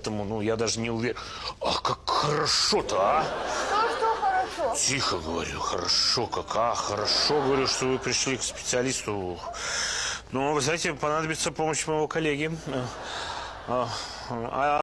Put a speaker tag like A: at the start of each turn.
A: Поэтому, ну, я даже не уверен. Ах, как хорошо-то, а!
B: Что, что хорошо?
A: Тихо говорю, хорошо, как, а, хорошо говорю, что вы пришли к специалисту. Ну, вы знаете, понадобится помощь моего коллеги. А, а, а